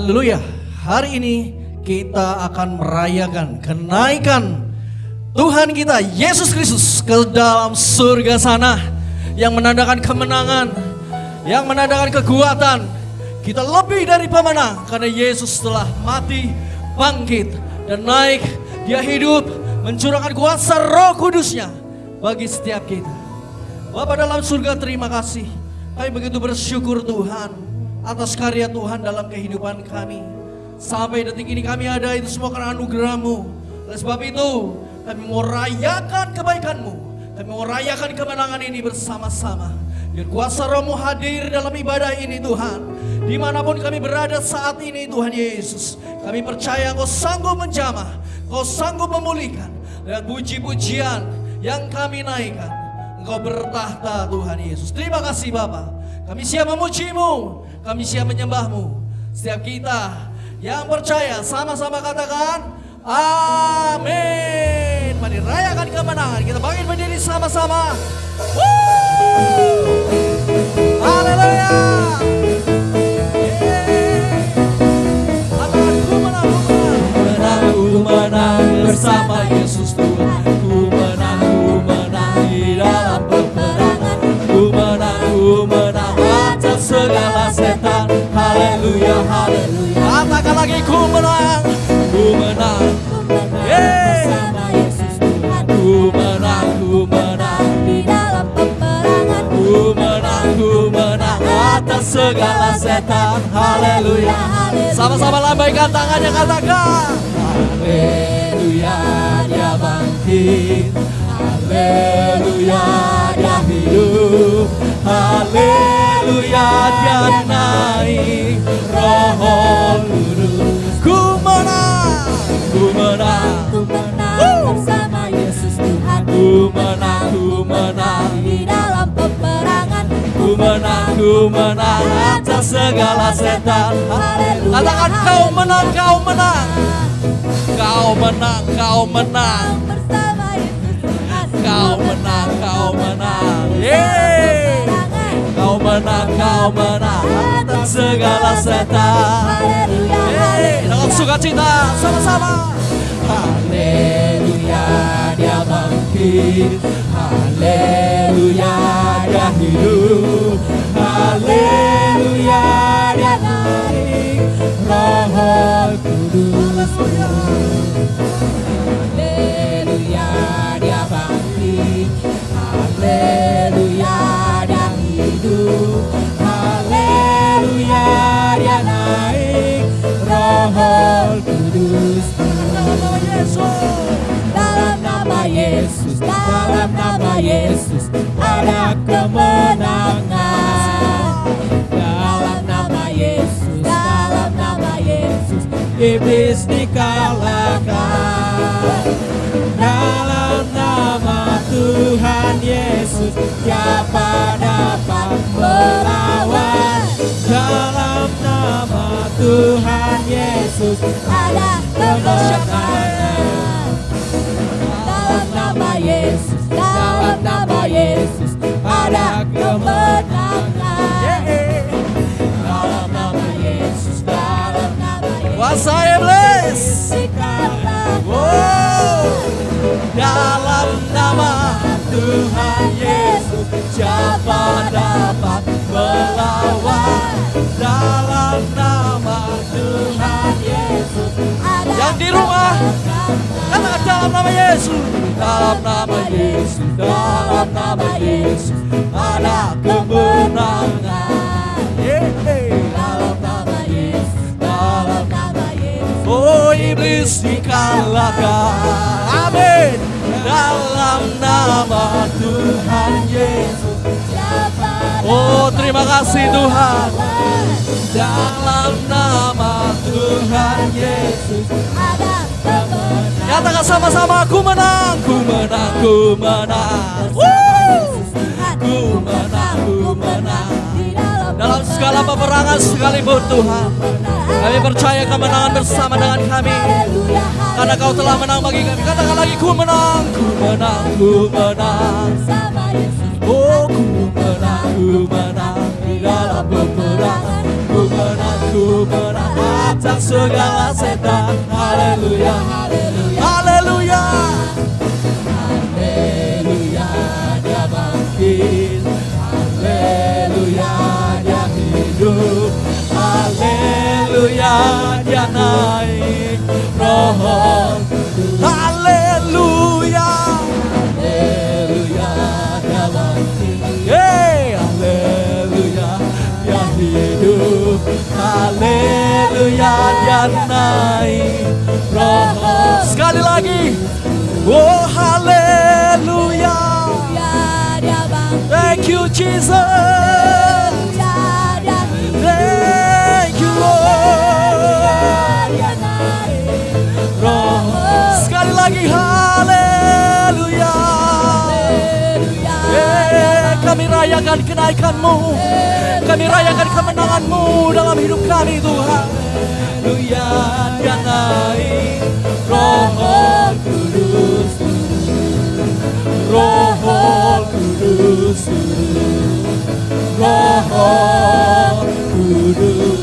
Haleluya. Hari ini kita akan merayakan kenaikan Tuhan kita Yesus Kristus ke dalam surga sana yang menandakan kemenangan, yang menandakan kekuatan. Kita lebih dari pemenang karena Yesus telah mati, bangkit dan naik. Dia hidup mencurahkan kuasa Roh Kudusnya bagi setiap kita. Bapak dalam surga terima kasih. Kami begitu bersyukur Tuhan atas karya Tuhan dalam kehidupan kami. Sampai detik ini kami ada itu semua karena anugerahmu. Oleh sebab itu kami mau rayakan kebaikanmu. Kami mau rayakan kemenangan ini bersama-sama. Biar kuasa rohmu hadir dalam ibadah ini Tuhan. Di mana pun kami berada saat ini Tuhan Yesus. Kami percaya engkau sanggup menjamah. Engkau sanggup memulihkan. Lewat puji-pujian yang kami naikkan. Engkau bertahta Tuhan Yesus. Terima kasih Bapak. Kami siap memujimu. Kami siap menyembahmu. Setiap kita yang percaya sama-sama katakan amin. Mari rayakan kemenangan. Kita bangkit berdiri sama-sama. Haleluya. Bersama Yesus Tuhan. Ku menang, ku menang di dalam peperangan. Ku menang, ku menang atas segala setan. Haleluya, haleluya. Katakan lagi ku menang, ku menang. Yeay. Ku menang, ku menang. di dalam peperangan Ku menang, ku menang atas segala setan. Haleluya. Sama-sama lambaikan tangannya katakan. Haleluya dia bangkit. Haleluya dia hidup. Haleluya dia naik. Roh Kudus. Ku menang, ku menang. ku menang bersama Yesus Tuhan Ku menang, ku menang. di dalam peperangan Ku menang, ku menang atas segala setan. Haleluya, Katakan kau menang, kau menang. Kau menang, kau menang. bersama Yesus Tuhan Kau menang, kau menang. Yeay. Menang, kau menang atas segala setan. Haleluya, Yeay. Dalam sukacita sama-sama. Haleluya dia bangkit. Haleluya dia hidup. Haleluya dia naik. Roh Kudus. Haleluya dia bangkit. Haleluya Yesus ada kemenangan. Dalam nama Yesus dalam nama Yesus Iblis dikalahkan. Dalam nama Tuhan Yesus siapa kuasa iblis. Wow. dalam nama Tuhan Yesus siapa dapat melawan? Dalam nama Tuhan Yesus. Ada yang di rumah. Katakan dalam nama Yesus. Dalam nama Yesus dalam nama Yesus. Ada kemenangan iblis dikalahkan. Amin. Dalam nama Tuhan Yesus. Oh terima kasih Tuhan. Dalam nama Tuhan Yesus. Ada kemenangan Katakan sama-sama Ku menang Ku menang. Ku menang Ku menang Ku menang dalam segala peperangan sekalipun Tuhan Kami percaya kemenangan bersama dengan kami. Karena kau telah menang bagi kami. Katakan lagi ku menang Ku menang Ku menang. Oh ku menang Ku menang Di dalam peperangan Ku menang Ku menang menantang segala setan. Haleluya, Haleluya haleluya. Haleluya Dia bangkit dia naik. Roh Haleluya. Haleluya bangkit Hey, haleluya, dia hidup. Haleluya, dia naik. Roh sekali lagi. Oh, haleluya. Thank you, Jesus. Haleluya. Eh, kami rayakan kenaikanmu. Kami rayakan kemenanganmu dalam hidup kami Tuhan. Haleluya, dia naik. Roh Kudus, Roh Kudus, Roh Kudus.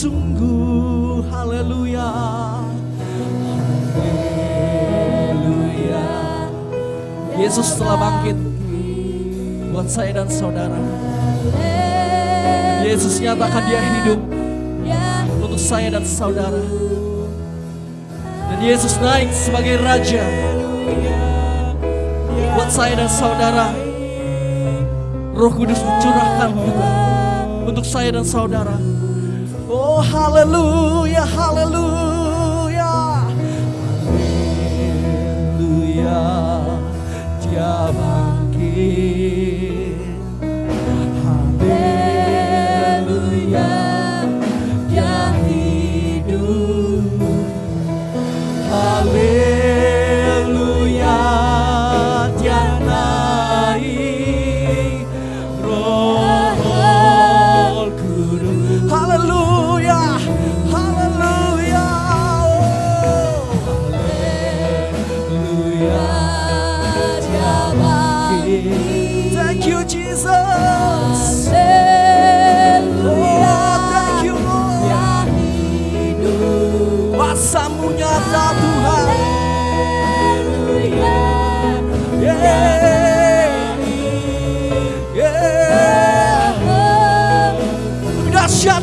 Sungguh. Haleluya. Haleluya. Yesus telah bangkit buat saya dan saudara. Yesus nyatakan dia hidup untuk saya dan saudara. Dan Yesus naik sebagai Raja buat saya dan saudara. Roh Kudus dicurahkan juga untuk saya dan saudara. Oh haleluya, haleluya. Haleluya, dia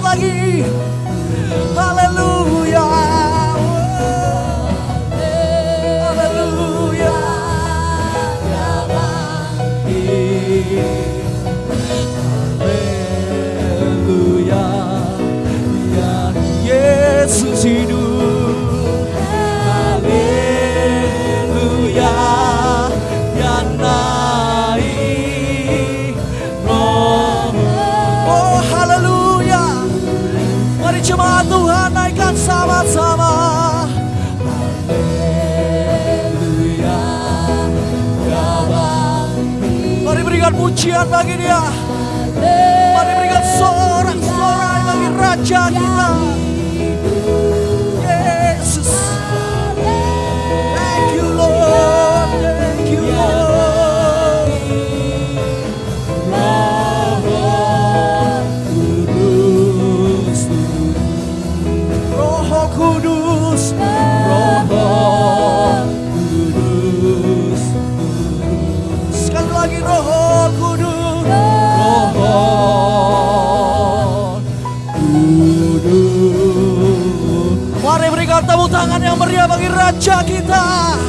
Maggie. Berikan pujian bagi Raja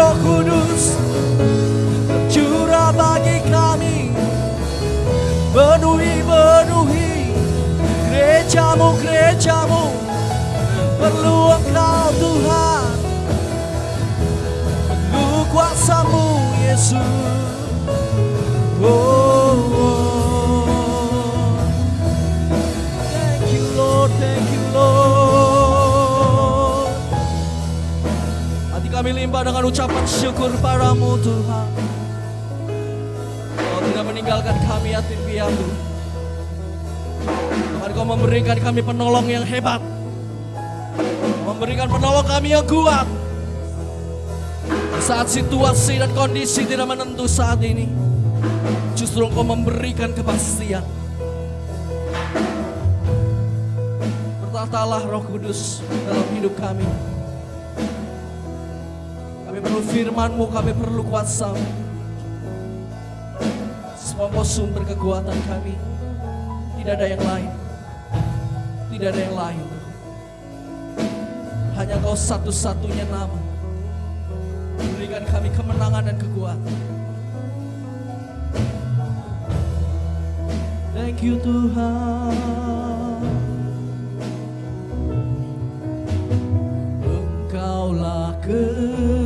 Roh Kudus. Curah bagi kami. Penuhi, penuhi. Gerejamu, gerejamu. Perlu engkau Tuhan. Perlu kuasamu Yesus. Hati kami limpah dengan ucapan syukur padamu Tuhan. Kau tidak meninggalkan kami yatim piatu. Tuhan kau memberikan kami penolong yang hebat. Memberikan penolong kami yang kuat. Saat situasi dan kondisi tidak menentu saat ini. Justru engkau memberikan kepastian. Bertatalah roh kudus dalam hidup kami. Perlu firmanmu, kami perlu kuasamu. Semua sumber kekuatan kami. Tidak ada yang lain. Tidak ada yang lain. Hanya kau satu-satunya nama. Berikan kami kemenangan dan kekuatan. Thank you Tuhan. Engkaulah kekuatanku.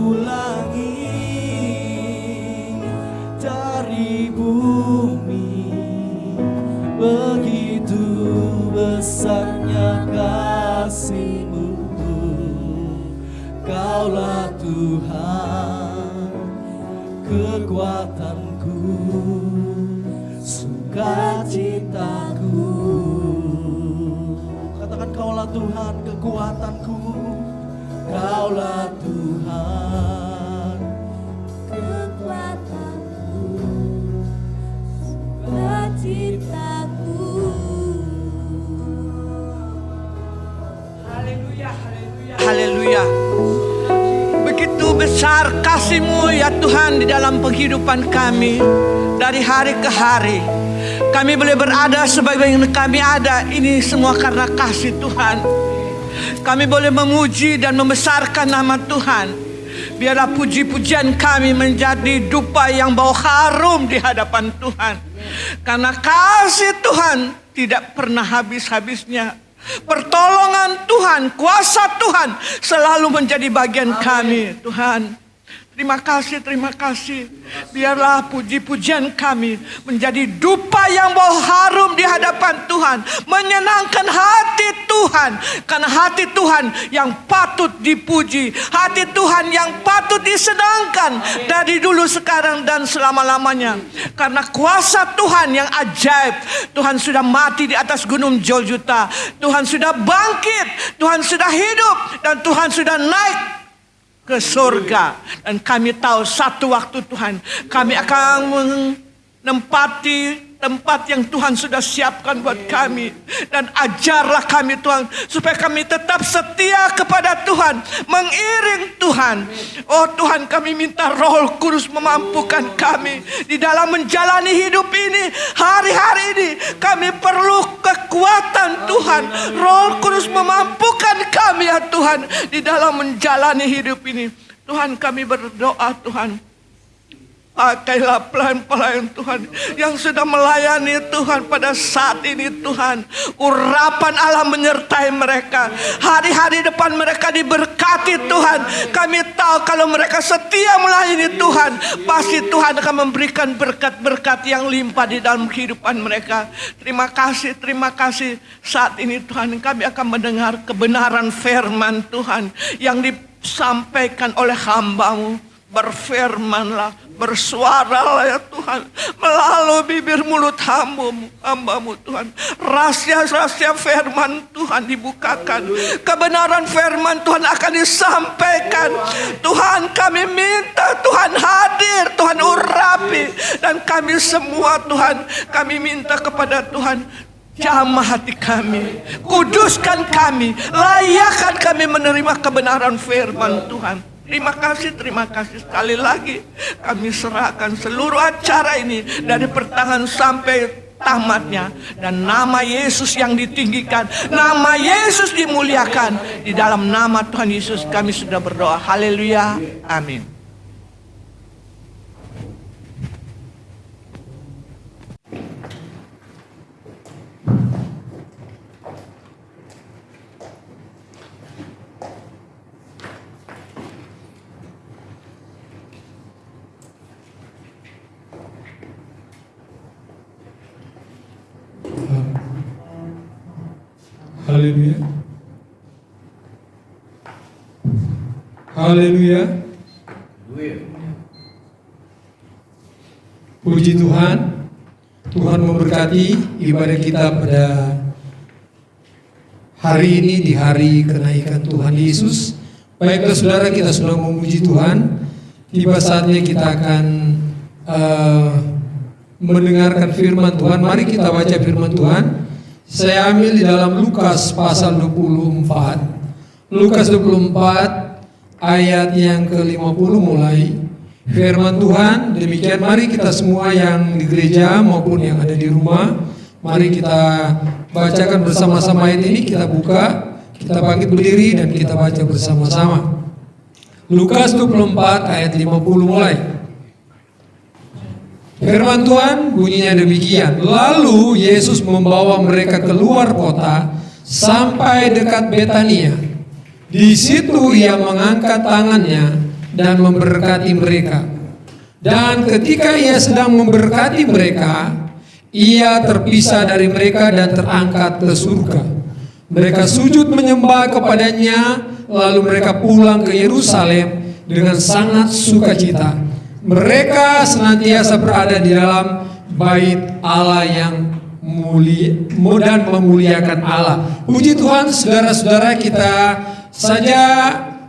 Sejauh langit dari bumi. Begitu besarnya kasihmu. Kaulah Tuhan kekuatanku sukacitaku. Katakan kaulah Tuhan kekuatanku. Kaulah Haleluya. Begitu besar kasih-Mu ya Tuhan di dalam penghidupan kami dari hari ke hari. Kami boleh berada sebagaimana kami ada ini semua karena kasih Tuhan. Kami boleh memuji dan membesarkan nama Tuhan. Biarlah puji-pujian kami menjadi dupa yang bau harum di hadapan Tuhan. Karena kasih Tuhan tidak pernah habis-habisnya. Pertolongan Tuhan, kuasa Tuhan selalu menjadi bagian kami, Tuhan. Terima kasih, terima kasih. Biarlah puji-pujian kami menjadi dupa yang bau harum di hadapan Tuhan. Menyenangkan hati Tuhan. Karena hati Tuhan yang patut dipuji. Hati Tuhan yang patut disenangkan. Dari dulu, sekarang, dan selama-lamanya. Karena kuasa Tuhan yang ajaib. Tuhan sudah mati di atas gunung Joljuta. Tuhan sudah bangkit. Tuhan sudah hidup. Dan Tuhan sudah naik ke surga dan kami tahu satu waktu Tuhan kami akan menempati tempat yang Tuhan sudah siapkan buat kami. Dan ajarlah kami Tuhan supaya kami tetap setia kepada Tuhan mengiring Tuhan. Oh Tuhan kami minta roh kudus memampukan kami di dalam menjalani hidup ini hari-hari ini. Kami perlu kekuatan Tuhan. Roh kudus memampukan kami ya Tuhan di dalam menjalani hidup ini. Tuhan kami berdoa Tuhan Pakailah pelayan-pelayan Tuhan yang sudah melayani Tuhan pada saat ini Tuhan. Urapan Allah menyertai mereka. Hari-hari depan mereka diberkati Tuhan. Kami tahu kalau mereka setia melayani Tuhan. Pasti Tuhan akan memberikan berkat-berkat yang limpah di dalam kehidupan mereka. Terima kasih, terima kasih. Saat ini Tuhan kami akan mendengar kebenaran firman Tuhan. Yang disampaikan oleh hambamu berfirmanlah, bersuaralah ya Tuhan melalui bibir mulut hambamu, hambamu Tuhan. Rahasia-rahasia firman Tuhan dibukakan. Kebenaran firman Tuhan akan disampaikan. Tuhan kami minta Tuhan hadir, Tuhan urapi. Dan kami semua Tuhan, kami minta kepada Tuhan Jamah hati kami, kuduskan kami, layakkan kami menerima kebenaran firman Tuhan. Terima kasih, terima kasih sekali lagi. Kami serahkan seluruh acara ini dari pertengahan sampai tamatnya dan nama Yesus yang ditinggikan, nama Yesus dimuliakan. Di dalam nama Tuhan Yesus kami sudah berdoa. Haleluya. Amin. Haleluya. Haleluya. Puji Tuhan. Tuhan memberkati ibadah kita pada hari ini di hari kenaikan Tuhan Yesus. Baiklah saudara kita sudah memuji Tuhan. Tiba saatnya kita akan eh, mendengarkan firman Tuhan. Mari kita baca firman Tuhan. Saya ambil di dalam Lukas pasal 24. Lukas 24 ayat yang ke-50 mulai. Firman Tuhan, demikian mari kita semua yang di gereja maupun yang ada di rumah, mari kita bacakan bersama-sama ayat ini, kita buka, kita bangkit berdiri dan kita baca bersama-sama. Lukas 24 ayat 50 mulai. Firman Tuhan bunyinya demikian. Lalu Yesus membawa mereka keluar kota sampai dekat Betania. Di situ ia mengangkat tangannya dan memberkati mereka. Dan ketika ia sedang memberkati mereka, ia terpisah dari mereka dan terangkat ke surga. Mereka sujud menyembah kepadanya, lalu mereka pulang ke Yerusalem dengan sangat sukacita. Mereka senantiasa berada di dalam bait Allah yang mulia dan memuliakan Allah. Puji Tuhan, saudara-saudara kita saja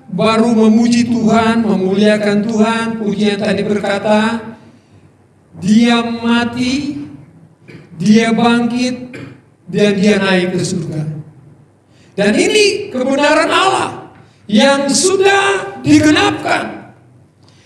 baru memuji Tuhan, memuliakan Tuhan. Pujian tadi berkata, dia mati, dia bangkit, dan dia naik ke surga. Dan ini kebenaran Allah yang sudah digenapkan.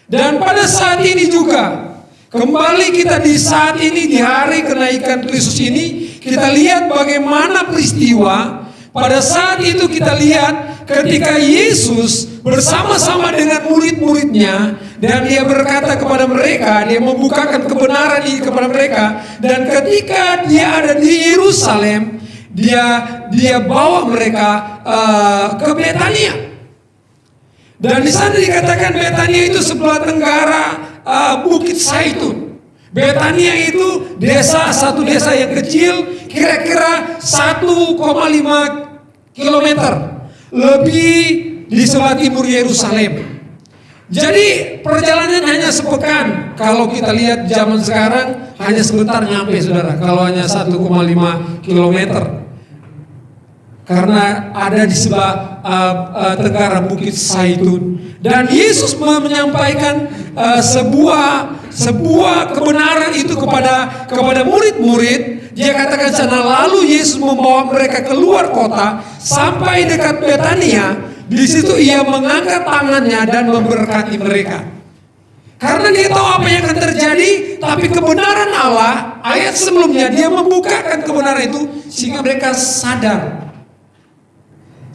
Dan pada saat ini juga, kembali kita di saat ini, di hari kenaikan Kristus ini, kita lihat bagaimana peristiwa pada saat itu kita lihat ketika Yesus bersama-sama dengan murid-muridnya dan dia berkata kepada mereka, dia membukakan kebenaran ini kepada mereka dan ketika dia ada di Yerusalem, dia dia bawa mereka uh, ke Betania. Dan di sana dikatakan Betania itu sebelah tenggara uh, Bukit Saitun. Betania itu desa satu desa yang kecil, kira-kira 1,5 kilometer lebih di sebelah timur Yerusalem. Jadi perjalanan hanya sepekan. Kalau kita lihat zaman sekarang hanya sebentar nyampe saudara. Kalau hanya 1,5 kilometer. Karena ada di sebelah uh, uh, tenggara Bukit Saitun. Dan Yesus menyampaikan uh, sebuah sebuah kebenaran itu kepada kepada murid-murid. Dia katakan sana lalu Yesus membawa mereka keluar kota sampai dekat Betania. Di situ ia mengangkat tangannya dan memberkati mereka. Karena dia tahu apa yang akan terjadi, tapi kebenaran Allah, ayat sebelumnya dia membukakan kebenaran itu sehingga mereka sadar.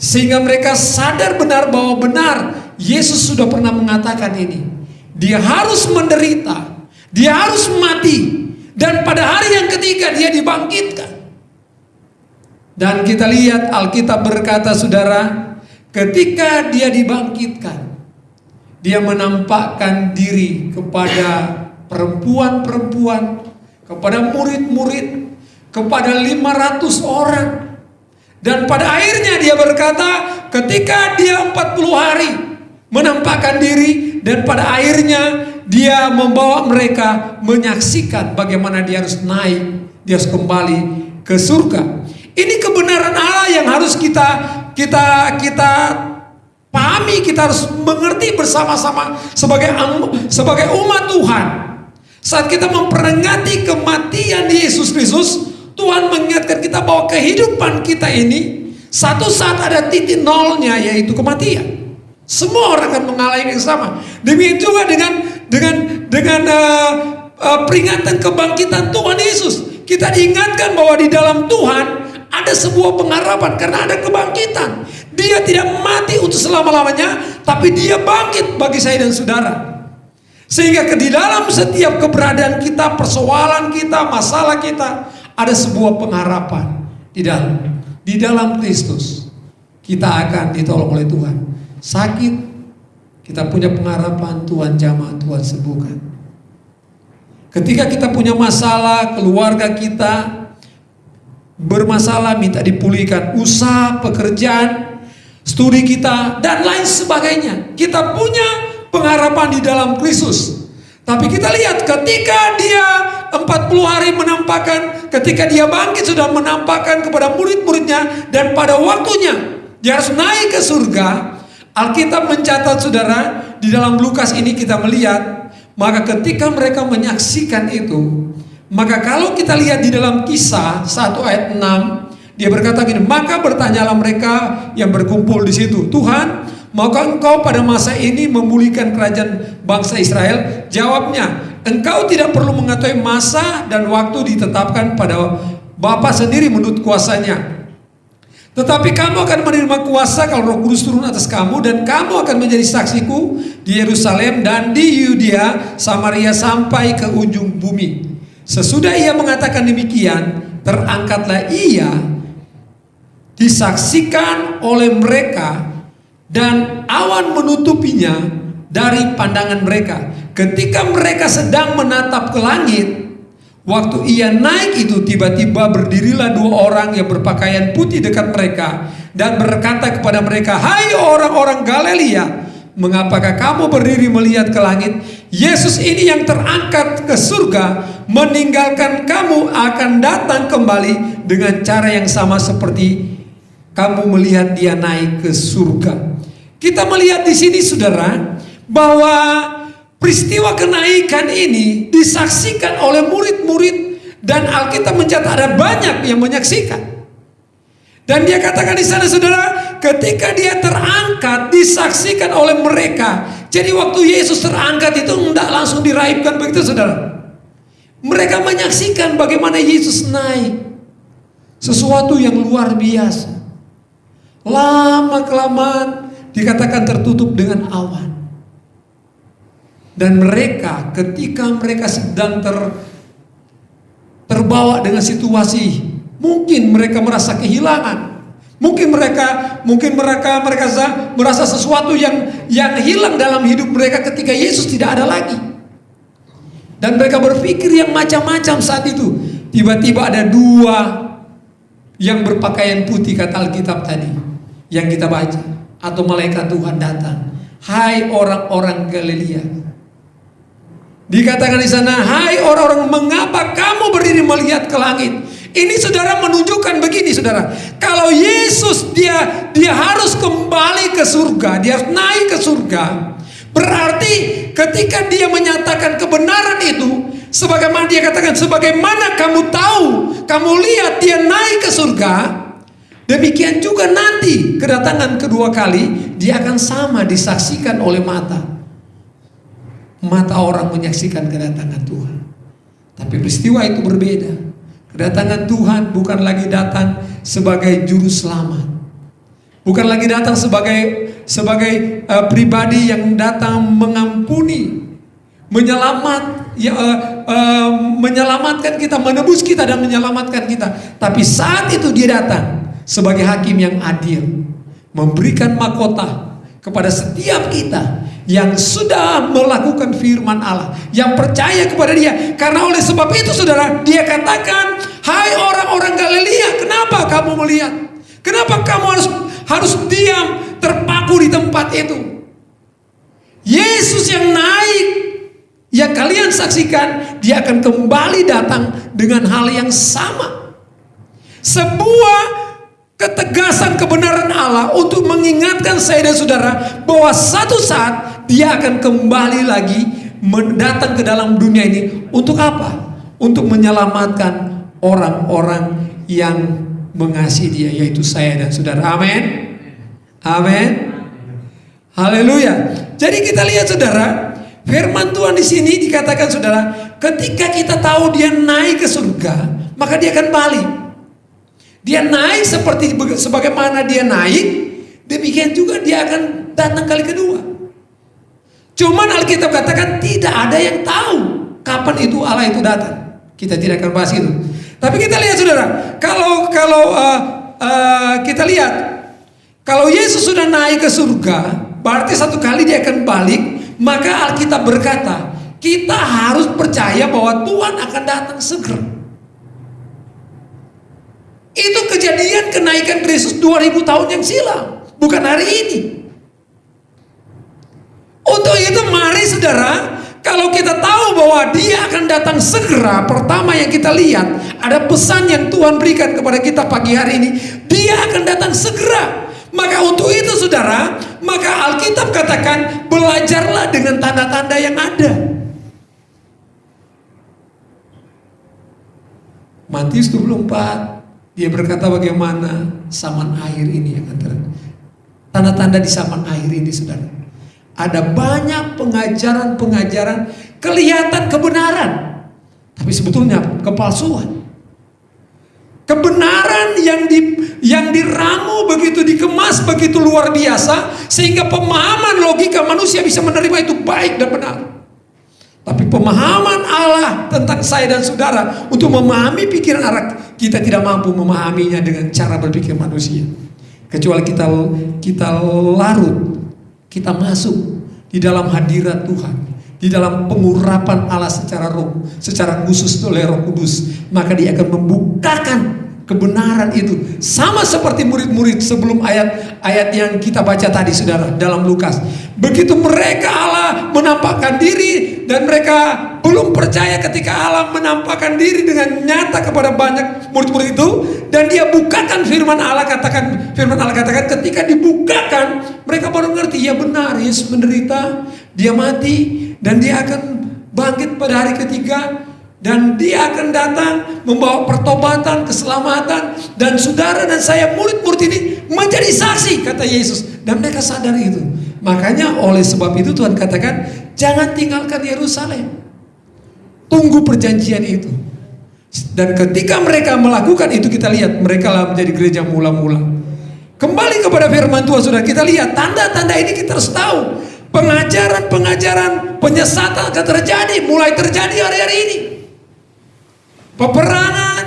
Sehingga mereka sadar benar bahwa benar Yesus sudah pernah mengatakan ini. Dia harus menderita, dia harus mati, dan pada hari yang ketiga dia dibangkitkan. Dan kita lihat Alkitab berkata saudara, ketika dia dibangkitkan, dia menampakkan diri kepada perempuan-perempuan, kepada murid-murid, kepada 500 orang. Dan pada akhirnya dia berkata, ketika dia 40 hari menampakkan diri dan pada akhirnya dia membawa mereka menyaksikan bagaimana dia harus naik, dia harus kembali ke surga. Ini kebenaran Allah yang harus kita kita kita pahami, kita harus mengerti bersama-sama sebagai sebagai umat Tuhan. Saat kita memperingati kematian Yesus Kristus, Tuhan mengingatkan kita bahwa kehidupan kita ini satu saat ada titik nolnya yaitu kematian. Semua orang akan mengalami yang sama. Demikian juga dengan dengan dengan uh, uh, peringatan kebangkitan Tuhan Yesus. kita diingatkan bahwa di dalam Tuhan ada sebuah pengharapan karena ada kebangkitan. Dia tidak mati untuk selama-lamanya, tapi dia bangkit bagi saya dan saudara. Sehingga ke di dalam setiap keberadaan kita, persoalan kita, masalah kita, ada sebuah pengharapan di dalam di dalam Kristus. Kita akan ditolong oleh Tuhan. Sakit, kita punya pengharapan Tuhan jamah, Tuhan sembuhkan. Ketika kita punya masalah, keluarga kita bermasalah minta dipulihkan, usaha, pekerjaan, studi kita dan lain sebagainya. Kita punya pengharapan di dalam Kristus. Tapi kita lihat ketika dia 40 hari menampakkan, ketika dia bangkit sudah menampakkan kepada murid-muridnya dan pada waktunya dia harus naik ke surga. Alkitab mencatat saudara di dalam Lukas ini kita melihat maka ketika mereka menyaksikan itu maka kalau kita lihat di dalam kisah 1 ayat 6 dia berkata gini maka bertanyalah mereka yang berkumpul di situ Tuhan maukah engkau pada masa ini memulihkan kerajaan bangsa Israel jawabnya engkau tidak perlu mengetahui masa dan waktu ditetapkan pada Bapa sendiri menurut kuasanya tetapi kamu akan menerima kuasa kalau roh kudus turun atas kamu dan kamu akan menjadi saksiku di Yerusalem dan di Yudea, Samaria sampai ke ujung bumi. Sesudah ia mengatakan demikian, terangkatlah ia disaksikan oleh mereka dan awan menutupinya dari pandangan mereka. Ketika mereka sedang menatap ke langit, waktu ia naik itu tiba-tiba berdirilah dua orang yang berpakaian putih dekat mereka dan berkata kepada mereka, "Hai orang-orang Galilea, mengapakah kamu berdiri melihat ke langit? Yesus ini yang terangkat ke surga, meninggalkan kamu akan datang kembali dengan cara yang sama seperti kamu melihat dia naik ke surga." Kita melihat di sini Saudara bahwa peristiwa kenaikan ini disaksikan oleh murid-murid dan Alkitab mencatat ada banyak yang menyaksikan. Dan dia katakan di sana saudara, ketika dia terangkat disaksikan oleh mereka. Jadi waktu Yesus terangkat itu tidak langsung diraibkan begitu saudara. Mereka menyaksikan bagaimana Yesus naik. Sesuatu yang luar biasa. Lama kelamaan dikatakan tertutup dengan awan. Dan mereka ketika mereka sedang ter, terbawa dengan situasi, mungkin mereka merasa kehilangan. Mungkin mereka mungkin mereka mereka merasa sesuatu yang yang hilang dalam hidup mereka ketika Yesus tidak ada lagi. Dan mereka berpikir yang macam-macam saat itu. Tiba-tiba ada dua yang berpakaian putih kata Alkitab tadi yang kita baca atau malaikat Tuhan datang. Hai orang-orang Galilea. Dikatakan di sana, hai orang-orang mengapa kamu berdiri melihat ke langit? Ini saudara menunjukkan begini saudara. Kalau Yesus dia dia harus kembali ke surga, dia harus naik ke surga. Berarti ketika dia menyatakan kebenaran itu, sebagaimana dia katakan, sebagaimana kamu tahu, kamu lihat dia naik ke surga, demikian juga nanti kedatangan kedua kali dia akan sama disaksikan oleh mata. Mata orang menyaksikan kedatangan Tuhan. Tapi peristiwa itu berbeda. Kedatangan Tuhan bukan lagi datang sebagai juru selamat. Bukan lagi datang sebagai sebagai uh, pribadi yang datang mengampuni, menyelamat ya, uh, uh, menyelamatkan kita, menebus kita dan menyelamatkan kita. Tapi saat itu dia datang sebagai hakim yang adil, memberikan mahkota kepada setiap kita yang sudah melakukan firman Allah, yang percaya kepada Dia. Karena oleh sebab itu, saudara, Dia katakan, "Hai orang-orang Galilea, kenapa kamu melihat? Kenapa kamu harus harus diam terpaku di tempat itu?" Yesus yang naik, yang kalian saksikan, Dia akan kembali datang dengan hal yang sama. Sebuah ketegasan kebenaran Allah untuk mengingatkan saya dan saudara bahwa satu saat dia akan kembali lagi mendatang ke dalam dunia ini untuk apa? Untuk menyelamatkan orang-orang yang mengasihi dia yaitu saya dan saudara. Amin. Amin. Haleluya. Jadi kita lihat saudara, firman Tuhan di sini dikatakan saudara, ketika kita tahu dia naik ke surga, maka dia akan balik. Dia naik seperti sebagaimana dia naik, demikian juga dia akan datang kali kedua. Cuman Alkitab katakan tidak ada yang tahu kapan itu Allah itu datang. Kita tidak akan bahas itu. Tapi kita lihat saudara, kalau kalau uh, uh, kita lihat kalau Yesus sudah naik ke surga, berarti satu kali dia akan balik, maka Alkitab berkata, kita harus percaya bahwa Tuhan akan datang segera. Itu kejadian kenaikan Kristus 2000 tahun yang silam, bukan hari ini. Untuk itu mari saudara, kalau kita tahu bahwa dia akan datang segera, pertama yang kita lihat ada pesan yang Tuhan berikan kepada kita pagi hari ini, dia akan datang segera. Maka untuk itu saudara, maka Alkitab katakan belajarlah dengan tanda-tanda yang ada. Matius 24 dia berkata bagaimana saman air ini akan terjadi. Tanda-tanda di saman air ini saudara. Ada banyak pengajaran-pengajaran kelihatan kebenaran. Tapi sebetulnya kepalsuan. Kebenaran yang di, yang diramu begitu dikemas begitu luar biasa sehingga pemahaman logika manusia bisa menerima itu baik dan benar. Tapi pemahaman Allah tentang saya dan saudara untuk memahami pikiran Allah kita tidak mampu memahaminya dengan cara berpikir manusia. Kecuali kita kita larut, kita masuk di dalam hadirat Tuhan, di dalam pengurapan Allah secara roh, secara khusus oleh Roh Kudus, maka dia akan membukakan kebenaran itu. Sama seperti murid-murid sebelum ayat-ayat yang kita baca tadi saudara dalam Lukas. Begitu mereka Allah menampakkan diri dan mereka belum percaya ketika Allah menampakkan diri dengan nyata kepada banyak murid-murid itu dan dia bukakan firman Allah katakan firman Allah katakan ketika dibukakan mereka baru ngerti ya benar Yesus menderita dia mati dan dia akan bangkit pada hari ketiga dan dia akan datang membawa pertobatan, keselamatan dan saudara dan saya murid-murid ini menjadi saksi kata Yesus dan mereka sadar itu. Makanya oleh sebab itu Tuhan katakan jangan tinggalkan Yerusalem. Tunggu perjanjian itu. Dan ketika mereka melakukan itu kita lihat mereka lah menjadi gereja mula-mula. Kembali kepada firman Tuhan Saudara, kita lihat tanda-tanda ini kita harus tahu. Pengajaran-pengajaran penyesatan akan terjadi, mulai terjadi hari-hari ini peperangan,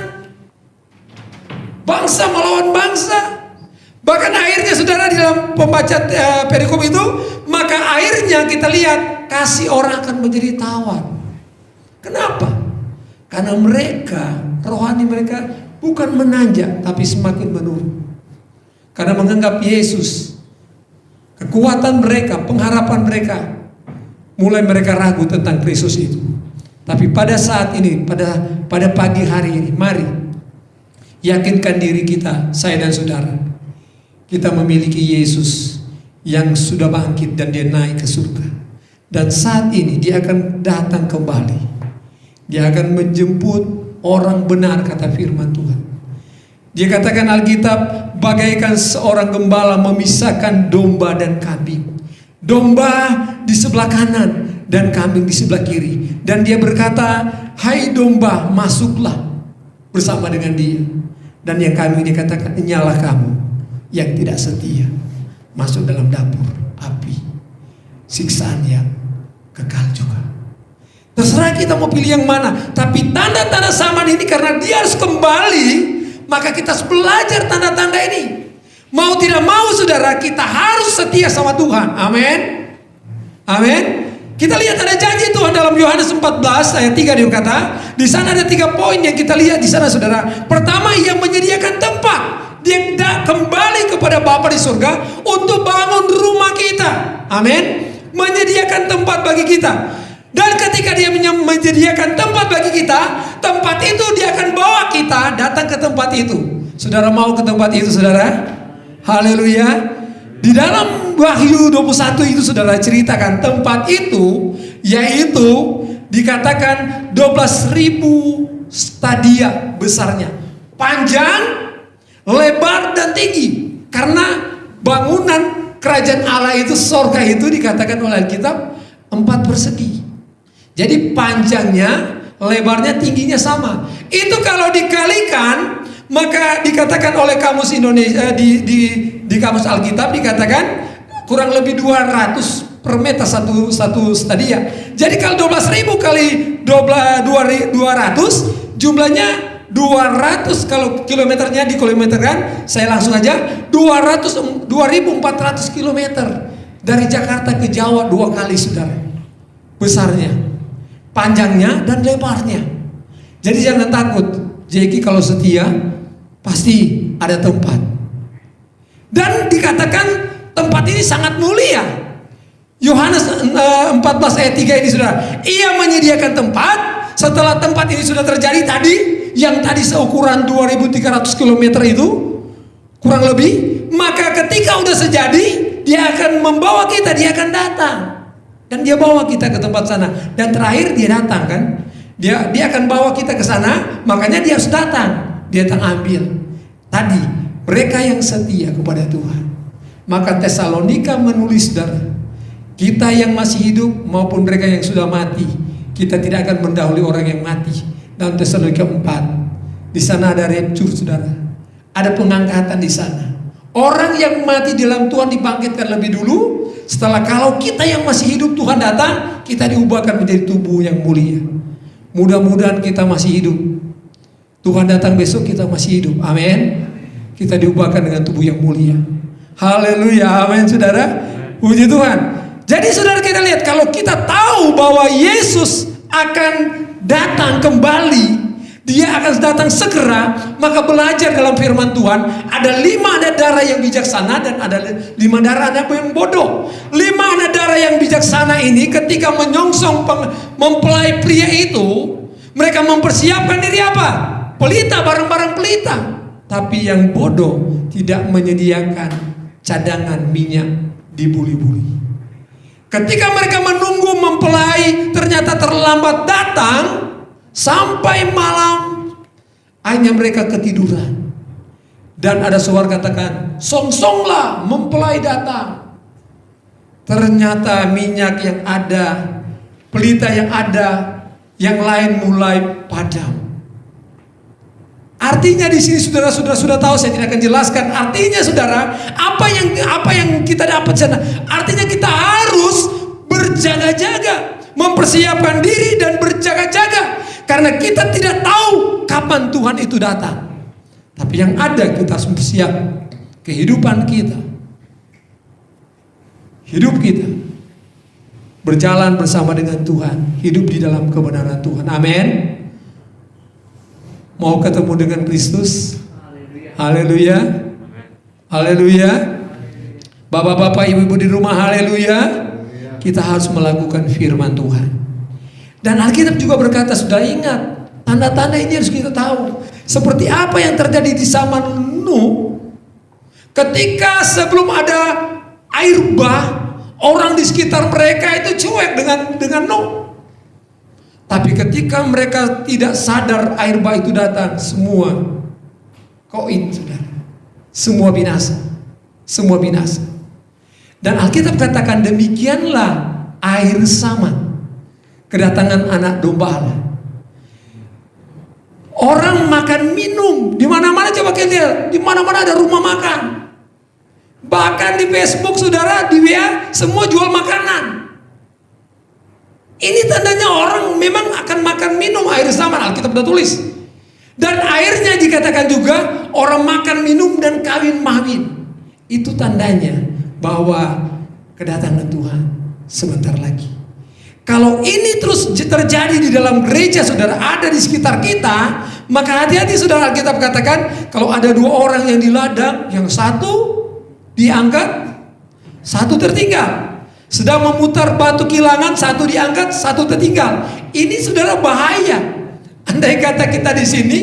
bangsa melawan bangsa. Bahkan akhirnya saudara di dalam pembaca uh, perikop itu, maka akhirnya kita lihat kasih orang akan menjadi tawar. Kenapa? Karena mereka, rohani mereka bukan menanjak tapi semakin menurun. Karena menganggap Yesus, kekuatan mereka, pengharapan mereka, mulai mereka ragu tentang Kristus itu. Tapi pada saat ini, pada pada pagi hari ini, mari yakinkan diri kita, saya dan saudara. Kita memiliki Yesus yang sudah bangkit dan dia naik ke surga. Dan saat ini dia akan datang kembali. Dia akan menjemput orang benar kata firman Tuhan. Dia katakan Alkitab bagaikan seorang gembala memisahkan domba dan kambing. Domba di sebelah kanan dan kambing di sebelah kiri. Dan dia berkata, hai domba masuklah bersama dengan dia. Dan yang kambing dikatakan, nyalah kamu yang tidak setia. Masuk dalam dapur api. Siksaan yang kekal juga. Terserah kita mau pilih yang mana. Tapi tanda-tanda zaman ini karena dia harus kembali. Maka kita harus belajar tanda-tanda ini. Mau tidak mau saudara kita harus setia sama Tuhan. Amin. Amin. Kita lihat ada janji Tuhan dalam Yohanes 14 ayat 3 dia berkata, di sana ada tiga poin yang kita lihat di sana saudara. Pertama ia menyediakan tempat. Dia kembali kepada Bapa di surga untuk bangun rumah kita. Amin. Menyediakan tempat bagi kita. Dan ketika dia menyediakan tempat bagi kita, tempat itu dia akan bawa kita datang ke tempat itu. Saudara mau ke tempat itu, saudara? Haleluya. Di dalam Wahyu 21 itu saudara ceritakan tempat itu yaitu dikatakan 12.000 stadia besarnya. Panjang, lebar dan tinggi. Karena bangunan kerajaan Allah itu sorga itu dikatakan oleh Alkitab empat persegi. Jadi panjangnya, lebarnya, tingginya sama. Itu kalau dikalikan, maka dikatakan oleh kamus Indonesia di di di kamus Alkitab dikatakan kurang lebih 200 per meter satu satu stadia. Jadi kalau 12.000 kali 12 200 jumlahnya 200 kalau kilometernya di kilometerkan saya langsung aja 200 2400 kilometer. Dari Jakarta ke Jawa dua kali saudara. Besarnya panjangnya dan lebarnya. Jadi jangan takut Jeki kalau setia pasti ada tempat dan dikatakan tempat ini sangat mulia. Yohanes eh, 14 ayat 3 ini saudara. Ia menyediakan tempat setelah tempat ini sudah terjadi tadi yang tadi seukuran 2300 km itu kurang lebih maka ketika udah sejadi dia akan membawa kita dia akan datang. Dan dia bawa kita ke tempat sana. Dan terakhir dia datang kan? Dia dia akan bawa kita ke sana makanya dia harus datang. Dia datang ambil. Tadi mereka yang setia kepada Tuhan. Maka Tesalonika menulis saudara kita yang masih hidup maupun mereka yang sudah mati kita tidak akan mendahului orang yang mati. Dalam Tesalonika 4 di sana ada rapture saudara. Ada pengangkatan di sana. Orang yang mati dalam Tuhan dibangkitkan lebih dulu. Setelah kalau kita yang masih hidup Tuhan datang kita diubahkan menjadi tubuh yang mulia. Mudah-mudahan kita masih hidup. Tuhan datang besok kita masih hidup. Amin kita diubahkan dengan tubuh yang mulia. Haleluya amin saudara. Puji Tuhan. Jadi saudara kita lihat kalau kita tahu bahwa Yesus akan datang kembali dia akan datang segera maka belajar dalam firman Tuhan ada lima darah yang bijaksana dan ada lima darah yang bodoh. Lima darah yang bijaksana ini ketika menyongsong mempelai pria itu mereka mempersiapkan diri apa? Pelita barang-barang pelita tapi yang bodoh tidak menyediakan cadangan minyak di buli-buli ketika mereka menunggu mempelai ternyata terlambat datang Sampai malam hanya mereka ketiduran. Dan ada suara katakan, songsonglah mempelai datang. Ternyata minyak yang ada, pelita yang ada, yang lain mulai padam. Artinya di sini saudara-saudara sudah tahu saya tidak akan jelaskan. Artinya saudara, apa yang apa yang kita dapat sana? Artinya kita harus berjaga-jaga, mempersiapkan diri dan berjaga-jaga karena kita tidak tahu kapan Tuhan itu datang. Tapi yang ada kita harus bersiap kehidupan kita. Hidup kita berjalan bersama dengan Tuhan, hidup di dalam kebenaran Tuhan. Amin. Mau ketemu dengan Kristus? Haleluya. Haleluya. Bapak-bapak, ibu-ibu di rumah, haleluya. Kita harus melakukan firman Tuhan. Dan Alkitab juga berkata, sudah ingat, tanda-tanda ini harus kita tahu. Seperti apa yang terjadi di zaman Nuh, ketika sebelum ada air bah, orang di sekitar mereka itu cuek dengan dengan Nuh. Tapi ketika mereka tidak sadar air bah itu datang, semua koin saudara. Semua binasa. Semua binasa. Dan Alkitab katakan demikianlah air sama kedatangan anak domba Allah. Orang makan minum di mana-mana coba lihat, di mana-mana ada rumah makan. Bahkan di Facebook saudara, di WA semua jual makanan. Ini tandanya orang memang akan makan minum air zaman Alkitab sudah tulis. Dan airnya dikatakan juga orang makan minum dan kawin mawin. Itu tandanya bahwa kedatangan Tuhan sebentar lagi. Kalau ini terus terjadi di dalam gereja saudara ada di sekitar kita, maka hati-hati saudara Alkitab katakan kalau ada dua orang yang di ladang, yang satu diangkat, satu tertinggal. Sedang memutar batu kilangan, satu diangkat, satu tertinggal. Ini saudara bahaya. Andai kata kita di sini,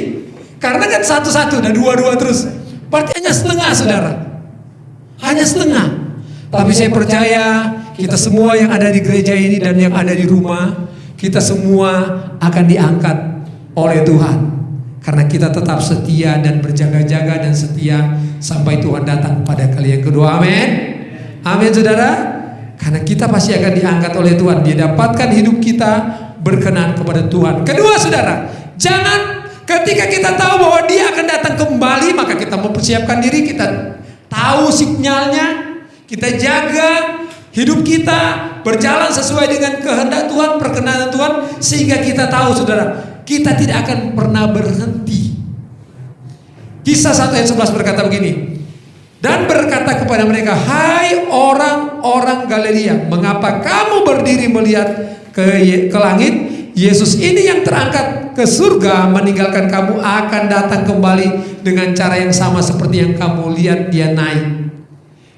karena kan satu-satu dan dua-dua terus. Berarti hanya setengah saudara. Hanya setengah. Tapi saya percaya kita semua yang ada di gereja ini dan yang ada di rumah, kita semua akan diangkat oleh Tuhan. Karena kita tetap setia dan berjaga-jaga dan setia sampai Tuhan datang pada kali yang kedua. Amin. Amin saudara. Karena kita pasti akan diangkat oleh Tuhan. Dia dapatkan hidup kita berkenan kepada Tuhan. Kedua saudara, jangan ketika kita tahu bahwa dia akan datang kembali, maka kita mempersiapkan diri, kita tahu sinyalnya, kita jaga hidup kita berjalan sesuai dengan kehendak Tuhan, perkenanan Tuhan, sehingga kita tahu saudara, kita tidak akan pernah berhenti. Kisah 1 ayat 11 berkata begini, dan berkata kepada mereka, Hai orang-orang Galilea, mengapa kamu berdiri melihat ke, ke langit? Yesus ini yang terangkat ke surga meninggalkan kamu akan datang kembali dengan cara yang sama seperti yang kamu lihat dia naik.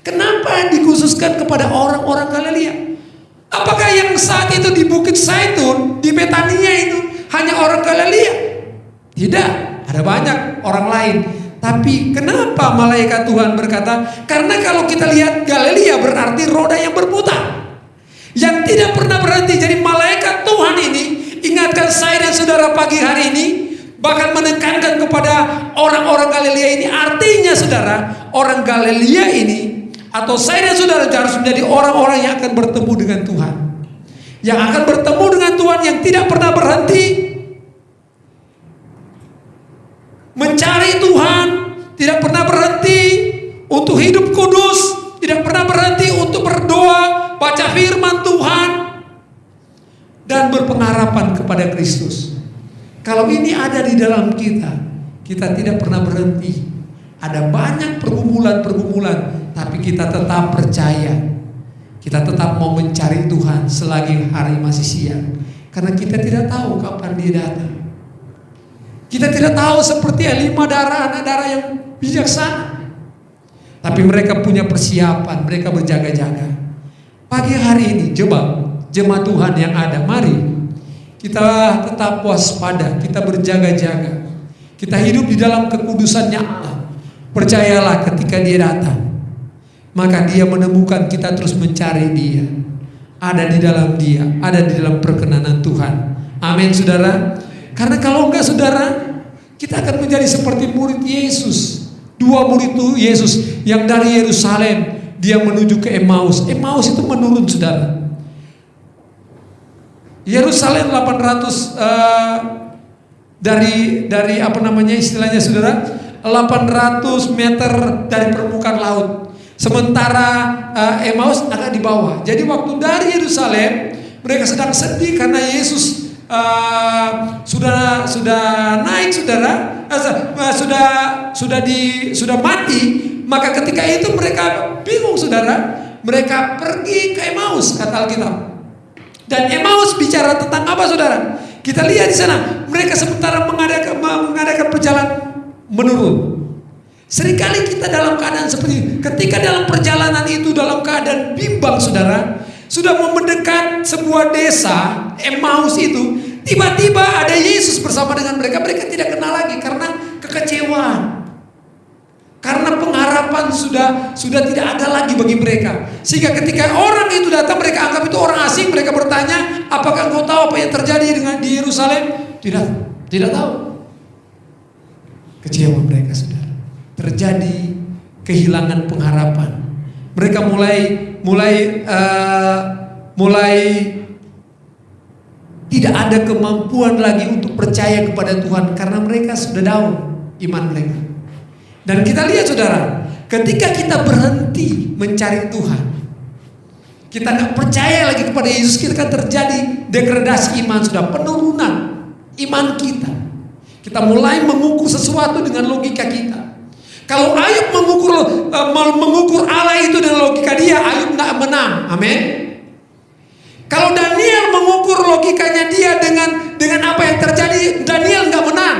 Kenapa dikhususkan kepada orang-orang Galilea? Apakah yang saat itu di Bukit Saitun, di Betania itu hanya orang Galilea? Tidak, ada banyak orang lain. Tapi kenapa malaikat Tuhan berkata? Karena kalau kita lihat Galilea berarti roda yang berputar. Yang tidak pernah berhenti. Jadi malaikat Tuhan ini ingatkan saya dan saudara pagi hari ini. Bahkan menekankan kepada orang-orang Galilea ini. Artinya saudara, orang Galilea ini atau saya dan saudara harus menjadi orang-orang yang akan bertemu dengan Tuhan. Yang akan bertemu dengan Tuhan yang tidak pernah berhenti mencari Tuhan, tidak pernah berhenti untuk hidup kudus, tidak pernah berhenti untuk berdoa, baca firman Tuhan, dan berpengharapan kepada Kristus. Kalau ini ada di dalam kita, kita tidak pernah berhenti. Ada banyak pergumulan-pergumulan, tapi kita tetap percaya. Kita tetap mau mencari Tuhan selagi hari masih siang. Karena kita tidak tahu kapan dia datang. Kita tidak tahu seperti lima darah anak darah yang bijaksana. Tapi mereka punya persiapan, mereka berjaga-jaga. Pagi hari ini, coba jemaat Tuhan yang ada, mari kita tetap waspada, kita berjaga-jaga. Kita hidup di dalam kekudusannya Allah. Percayalah ketika dia datang, maka dia menemukan kita terus mencari dia. Ada di dalam dia, ada di dalam perkenanan Tuhan. Amin saudara. Karena kalau enggak saudara, kita akan menjadi seperti murid Yesus. Dua murid itu Yesus yang dari Yerusalem dia menuju ke Emmaus. Emmaus itu menurun saudara. Yerusalem 800 uh, dari dari apa namanya istilahnya saudara 800 meter dari permukaan laut. Sementara uh, Emmaus agak di bawah. Jadi waktu dari Yerusalem mereka sedang sedih karena Yesus uh, sudah sudah naik saudara, uh, sudah sudah di sudah mati. Maka ketika itu mereka bingung saudara. Mereka pergi ke Emmaus kata Alkitab. Dan Emmaus bicara tentang apa saudara? Kita lihat di sana, mereka sementara mengadakan, mengadakan perjalanan menurun. Seringkali kita dalam keadaan seperti ini. Ketika dalam perjalanan itu dalam keadaan bimbang saudara, sudah mau mendekat sebuah desa, Emmaus itu, tiba-tiba ada Yesus bersama dengan mereka. Mereka tidak kenal lagi karena kekecewaan. Karena pengharapan sudah sudah tidak ada lagi bagi mereka. Sehingga ketika orang itu datang mereka anggap itu orang asing, mereka bertanya, "Apakah engkau tahu apa yang terjadi dengan di Yerusalem?" Tidak, tidak tahu. Kecewa mereka sudah. Terjadi kehilangan pengharapan. Mereka mulai mulai uh, mulai tidak ada kemampuan lagi untuk percaya kepada Tuhan karena mereka sudah down iman mereka. Dan kita lihat saudara, ketika kita berhenti mencari Tuhan, kita nggak percaya lagi kepada Yesus, kita akan terjadi degradasi iman sudah penurunan iman kita. Kita mulai mengukur sesuatu dengan logika kita. Kalau Ayub mengukur uh, mengukur Allah itu dengan logika dia, Ayub nggak menang. Amin. Kalau Daniel mengukur logikanya dia dengan dengan apa yang terjadi, Daniel nggak menang.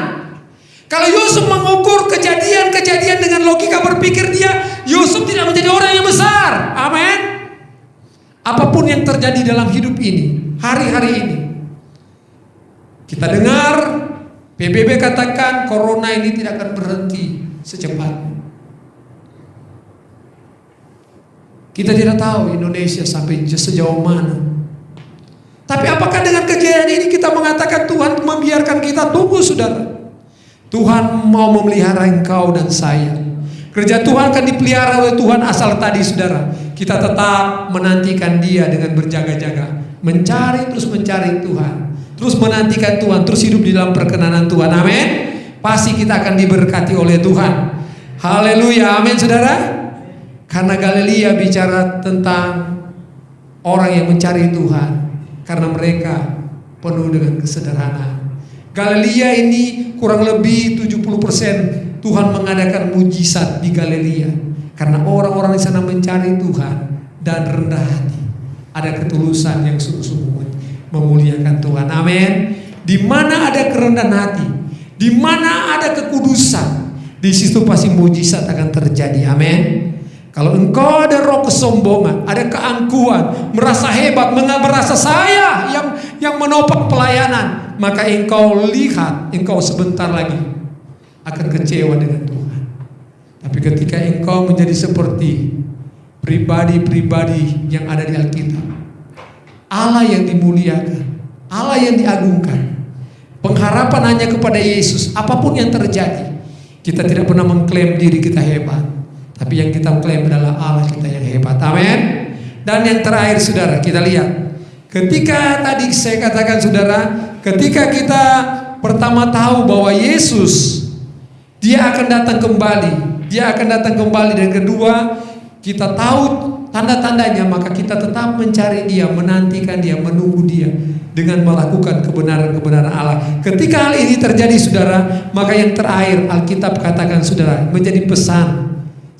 Kalau Yusuf mengukur kejadian-kejadian dengan logika berpikir dia, Yusuf tidak menjadi orang yang besar. Amin. Apa pun yang terjadi dalam hidup ini, hari-hari ini. Kita dengar PBB katakan corona ini tidak akan berhenti secepatnya. Kita tidak tahu Indonesia sampai sejauh mana. Tapi apakah dengan kejadian ini kita mengatakan Tuhan membiarkan kita tunggu saudara? Tuhan mau memelihara engkau dan saya. Kerja Tuhan akan dipelihara oleh Tuhan asal tadi saudara. Kita tetap menantikan dia dengan berjaga-jaga. Mencari terus mencari Tuhan. terus menantikan Tuhan, terus hidup di dalam perkenanan Tuhan. Amin. Pasti kita akan diberkati oleh Tuhan. Haleluya. Amin, Saudara. Karena Galilea bicara tentang orang yang mencari Tuhan karena mereka penuh dengan kesederhanaan. Galilea ini kurang lebih 70% Tuhan mengadakan mujizat di Galilea karena orang-orang di sana mencari Tuhan dan rendah hati. Ada ketulusan yang sungguh-sungguh memuliakan Tuhan. Amin. Di mana ada kerendahan hati, di mana ada kekudusan, di situ pasti mujizat akan terjadi. Amin. Kalau engkau ada roh kesombongan, ada keangkuhan, merasa hebat, merasa saya yang yang menopang pelayanan, maka engkau lihat, engkau sebentar lagi akan kecewa dengan Tuhan. Tapi ketika engkau menjadi seperti pribadi-pribadi yang ada di Alkitab, Allah yang dimuliakan, Allah yang diagungkan, pengharapan hanya kepada Yesus, apa pun yang terjadi, kita tidak pernah mengklaim diri kita hebat. Tapi yang kita klaim adalah Allah kita yang hebat. Amin. Dan yang terakhir saudara, kita lihat. Ketika tadi saya katakan saudara, ketika kita pertama tahu bahwa Yesus dia akan datang kembali, dia akan datang kembali dan kedua kita tahu tanda-tandanya maka kita tetap mencari dia, menantikan dia, menunggu dia dengan melakukan kebenaran-kebenaran Allah. Ketika hal ini terjadi saudara, maka yang terakhir Alkitab katakan saudara menjadi pesan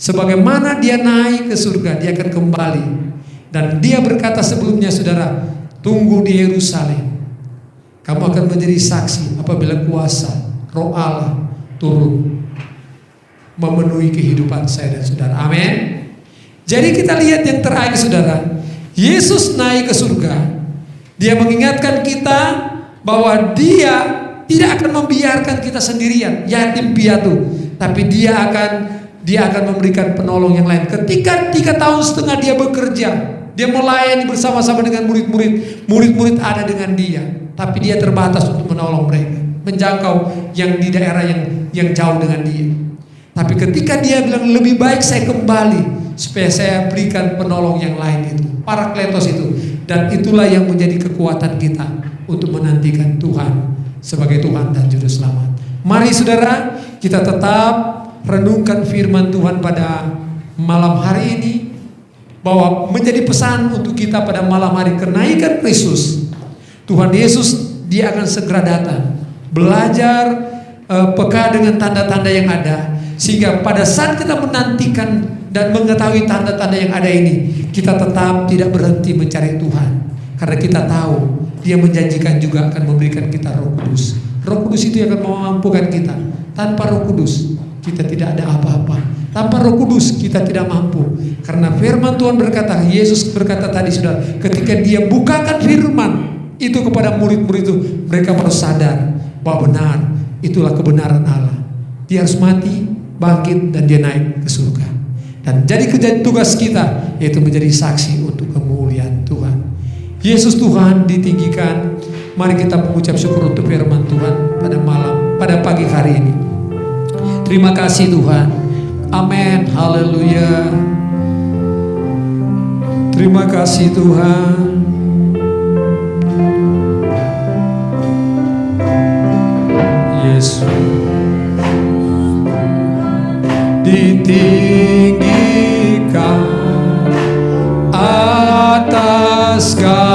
Sebagaimana dia naik ke surga, dia akan kembali. Dan dia berkata sebelumnya, saudara, tunggu di Yerusalem. Kamu akan menjadi saksi apabila kuasa roh Allah turun memenuhi kehidupan saya dan saudara. Amin. Jadi kita lihat yang terakhir saudara. Yesus naik ke surga. Dia mengingatkan kita bahwa dia tidak akan membiarkan kita sendirian, yatim piatu. Tapi dia akan dia akan memberikan penolong yang lain. Ketika tiga tahun setengah dia bekerja, dia melayani bersama-sama dengan murid-murid. Murid-murid ada dengan dia, tapi dia terbatas untuk menolong mereka, menjangkau yang di daerah yang yang jauh dengan dia. Tapi ketika dia bilang lebih baik saya kembali supaya saya berikan penolong yang lain itu, para kletos itu, dan itulah yang menjadi kekuatan kita untuk menantikan Tuhan sebagai Tuhan dan Juru Selamat. Mari saudara, kita tetap renungkan firman Tuhan pada malam hari ini bahwa menjadi pesan untuk kita pada malam hari kenaikan Kristus. Tuhan Yesus dia akan segera datang. Belajar uh, peka dengan tanda-tanda yang ada sehingga pada saat kita menantikan dan mengetahui tanda-tanda yang ada ini, kita tetap tidak berhenti mencari Tuhan. Karena kita tahu dia menjanjikan juga akan memberikan kita Roh Kudus. Roh Kudus itu yang akan memampukan kita. Tanpa Roh Kudus kita tidak ada apa-apa. Tanpa Roh Kudus kita tidak mampu. Karena firman Tuhan berkata, Yesus berkata tadi sudah, ketika dia bukakan firman itu kepada murid-murid itu, mereka harus sadar bahwa benar itulah kebenaran Allah. Dia harus mati, bangkit dan dia naik ke surga. Dan jadi kerja tugas kita yaitu menjadi saksi untuk kemuliaan Tuhan. Yesus Tuhan ditinggikan. Mari kita mengucap syukur untuk firman Tuhan pada malam, pada pagi hari ini. Terima kasih Tuhan. Amin. Haleluya. Terima kasih Tuhan. Yesus ditinggikan atas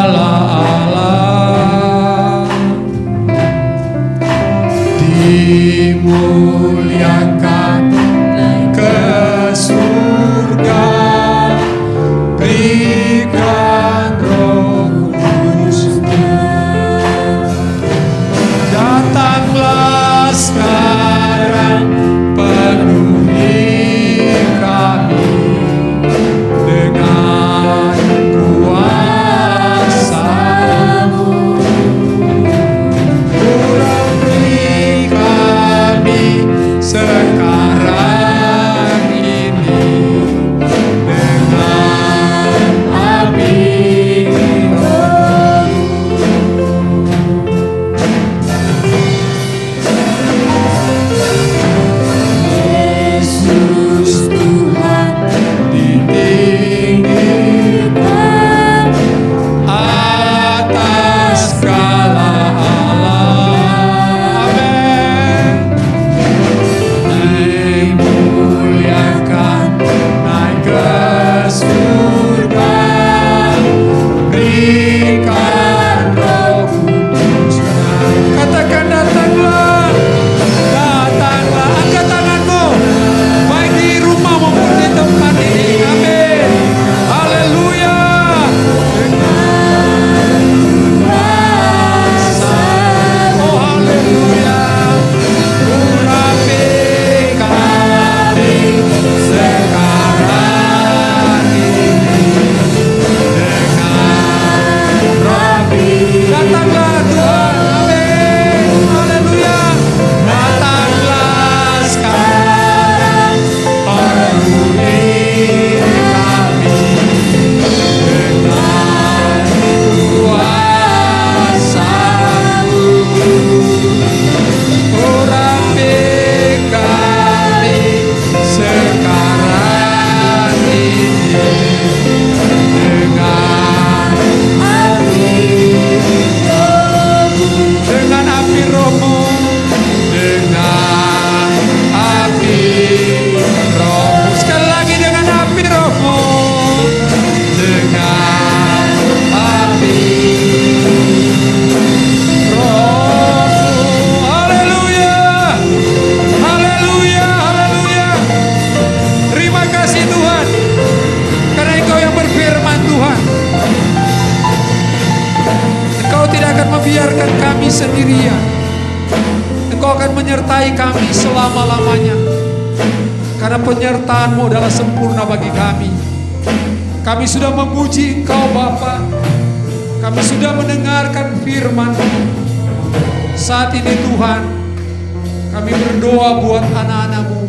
kami berdoa buat anak-anak-Mu.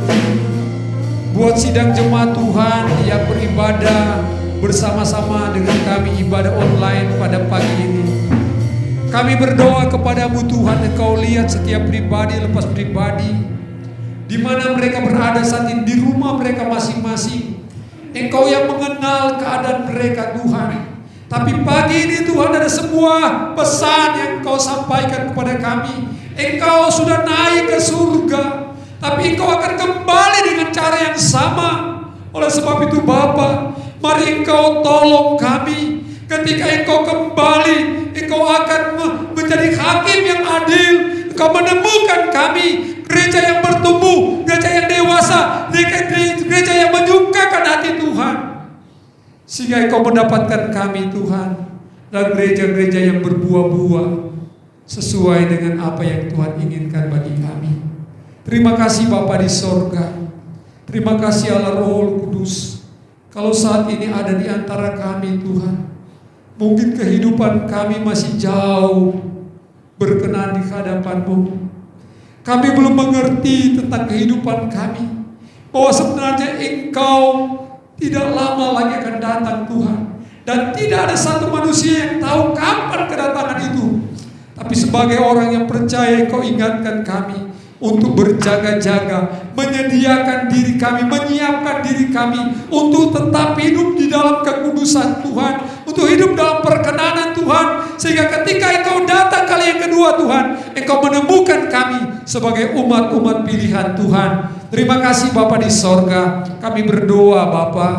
Buat sidang jemaat Tuhan yang beribadah bersama-sama dengan kami ibadah online pada pagi ini. Kami berdoa kepadamu Tuhan, Engkau lihat setiap pribadi lepas pribadi, di mana mereka berada saat ini di rumah mereka masing-masing. Engkau yang mengenal keadaan mereka Tuhan. Tapi pagi ini Tuhan ada sebuah pesan yang Engkau sampaikan kepada kami. Engkau sudah naik ke surga, tapi Engkau akan kembali dengan cara yang sama. Oleh sebab itu Bapa, mari Engkau tolong kami ketika Engkau kembali, Engkau akan menjadi hakim yang adil. Engkau menemukan kami gereja yang bertumbuh, gereja yang dewasa, gereja, yang menyukakan hati Tuhan. Sehingga engkau mendapatkan kami Tuhan dan gereja-gereja yang berbuah-buah sesuai dengan apa yang Tuhan inginkan bagi kami. Terima kasih Bapa di sorga. Terima kasih Allah Roh Kudus. Kalau saat ini ada di antara kami Tuhan. Mungkin kehidupan kami masih jauh berkenan di hadapan-Mu. Kami belum mengerti tentang kehidupan kami. Bahwa sebenarnya Engkau tidak lama lagi akan datang Tuhan. Dan tidak ada satu manusia yang tahu kapan kedatangan itu. Tapi sebagai orang yang percaya Engkau ingatkan kami untuk berjaga-jaga, menyediakan diri kami, menyiapkan diri kami untuk tetap hidup di dalam kekudusan Tuhan, untuk hidup dalam perkenanan Tuhan, sehingga ketika Engkau datang kali yang kedua Tuhan, Engkau menemukan kami sebagai umat-umat pilihan Tuhan. Terima kasih Bapak di sorga. Kami berdoa Bapak,